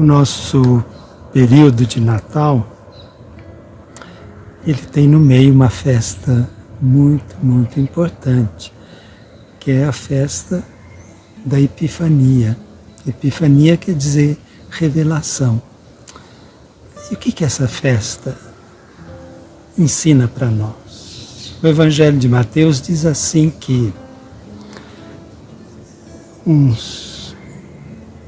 O nosso período de Natal, ele tem no meio uma festa muito, muito importante, que é a festa da Epifania. Epifania quer dizer revelação. E o que, que essa festa ensina para nós? O Evangelho de Mateus diz assim que uns,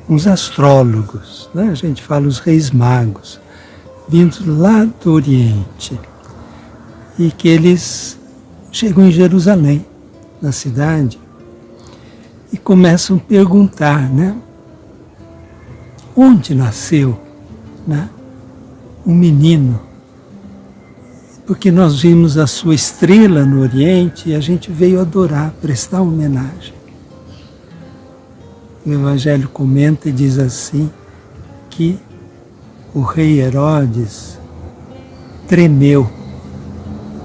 uns astrólogos, né? a gente fala os reis magos, vindos lá do Oriente, e que eles chegam em Jerusalém, na cidade, e começam a perguntar, né? Onde nasceu né, um menino? Porque nós vimos a sua estrela no Oriente e a gente veio adorar, prestar homenagem. O Evangelho comenta e diz assim que o rei Herodes tremeu.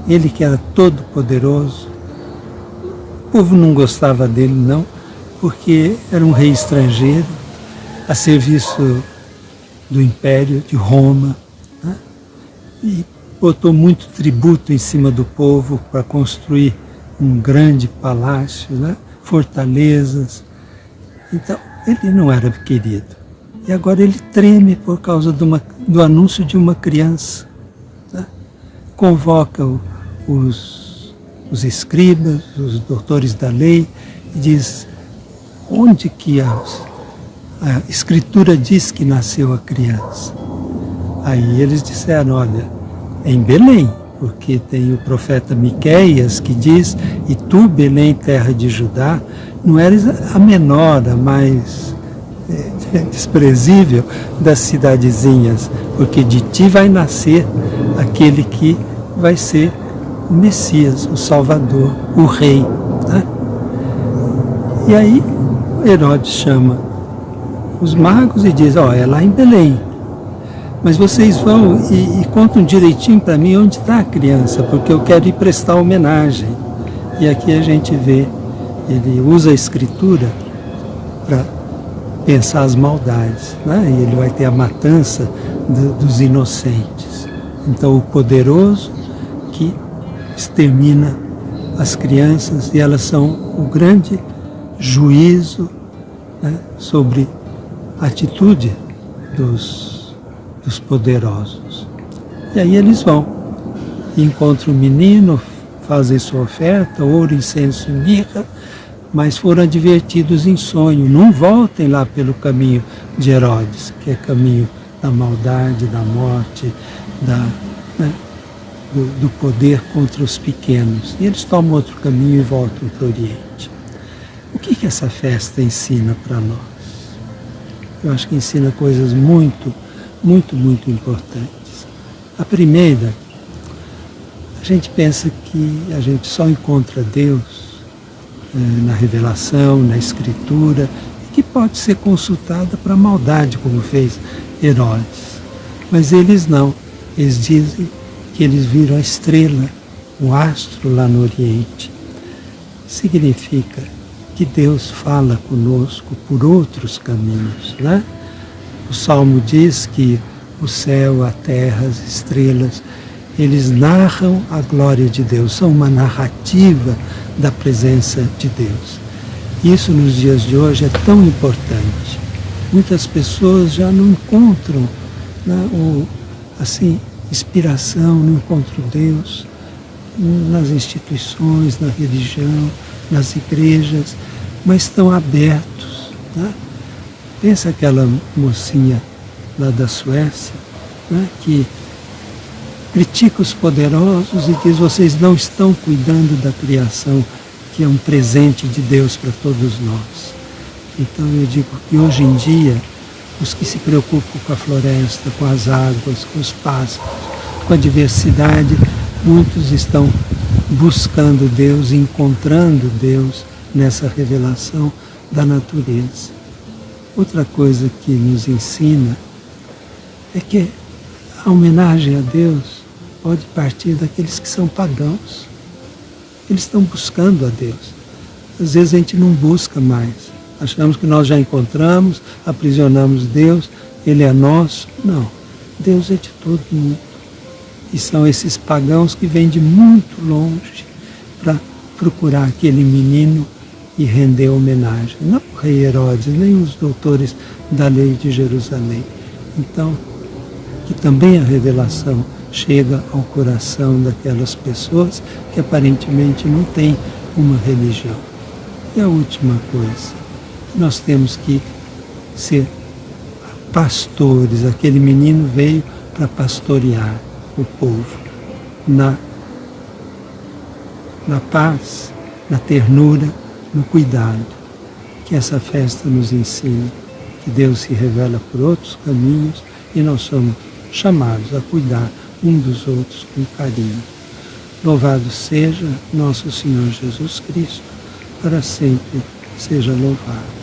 Ele que era todo poderoso. O povo não gostava dele não, porque era um rei estrangeiro, a serviço do Império de Roma, né? e botou muito tributo em cima do povo para construir um grande palácio, né? fortalezas. Então, ele não era querido. E agora ele treme por causa uma, do anúncio de uma criança. Né? Convoca os, os escribas, os doutores da lei, e diz onde que a, a escritura diz que nasceu a criança. Aí eles disseram, olha, é em Belém, porque tem o profeta Miqueias que diz, e tu, Belém, terra de Judá, não eres a menor, a mais é, desprezível das cidadezinhas, porque de ti vai nascer aquele que vai ser o Messias, o Salvador, o Rei. Né? E aí Herodes chama os magos e diz, ó, oh, é lá em Belém. Mas vocês vão e, e contam direitinho para mim onde está a criança, porque eu quero ir prestar homenagem. E aqui a gente vê, ele usa a escritura para pensar as maldades, né? e ele vai ter a matança do, dos inocentes. Então o poderoso que extermina as crianças e elas são o grande juízo né, sobre a atitude dos, dos poderosos. E aí eles vão, encontram o menino, fazem sua oferta, ouro, incenso e mirra, mas foram advertidos em sonho, não voltem lá pelo caminho de Herodes, que é caminho da maldade, da morte, da, né, do, do poder contra os pequenos. E eles tomam outro caminho e voltam para o Oriente. O que, que essa festa ensina para nós? Eu acho que ensina coisas muito, muito, muito importantes. A primeira, a gente pensa que a gente só encontra Deus na revelação, na escritura, que pode ser consultada para maldade, como fez Herodes. Mas eles não. Eles dizem que eles viram a estrela, o astro lá no Oriente. Significa que Deus fala conosco por outros caminhos. Né? O Salmo diz que o céu, a terra, as estrelas, eles narram a glória de Deus, são uma narrativa da presença de Deus. Isso nos dias de hoje é tão importante. Muitas pessoas já não encontram né, o, assim, inspiração, não encontram Deus nas instituições, na religião, nas igrejas, mas estão abertos. Né? Pensa aquela mocinha lá da Suécia, né, que critica os poderosos e diz, vocês não estão cuidando da criação, que é um presente de Deus para todos nós. Então eu digo que hoje em dia, os que se preocupam com a floresta, com as águas, com os pássaros, com a diversidade, muitos estão buscando Deus, encontrando Deus nessa revelação da natureza. Outra coisa que nos ensina é que a homenagem a Deus pode partir daqueles que são pagãos. Eles estão buscando a Deus. Às vezes a gente não busca mais. Achamos que nós já encontramos, aprisionamos Deus, Ele é nosso. Não. Deus é de todo mundo. E são esses pagãos que vêm de muito longe para procurar aquele menino e render homenagem. Não o rei Herodes, nem os doutores da lei de Jerusalém. Então, que também a revelação chega ao coração daquelas pessoas que aparentemente não têm uma religião. E a última coisa, nós temos que ser pastores. Aquele menino veio para pastorear o povo na, na paz, na ternura, no cuidado. Que essa festa nos ensine que Deus se revela por outros caminhos e nós somos chamados a cuidar um dos outros com carinho. Louvado seja nosso Senhor Jesus Cristo, para sempre seja louvado.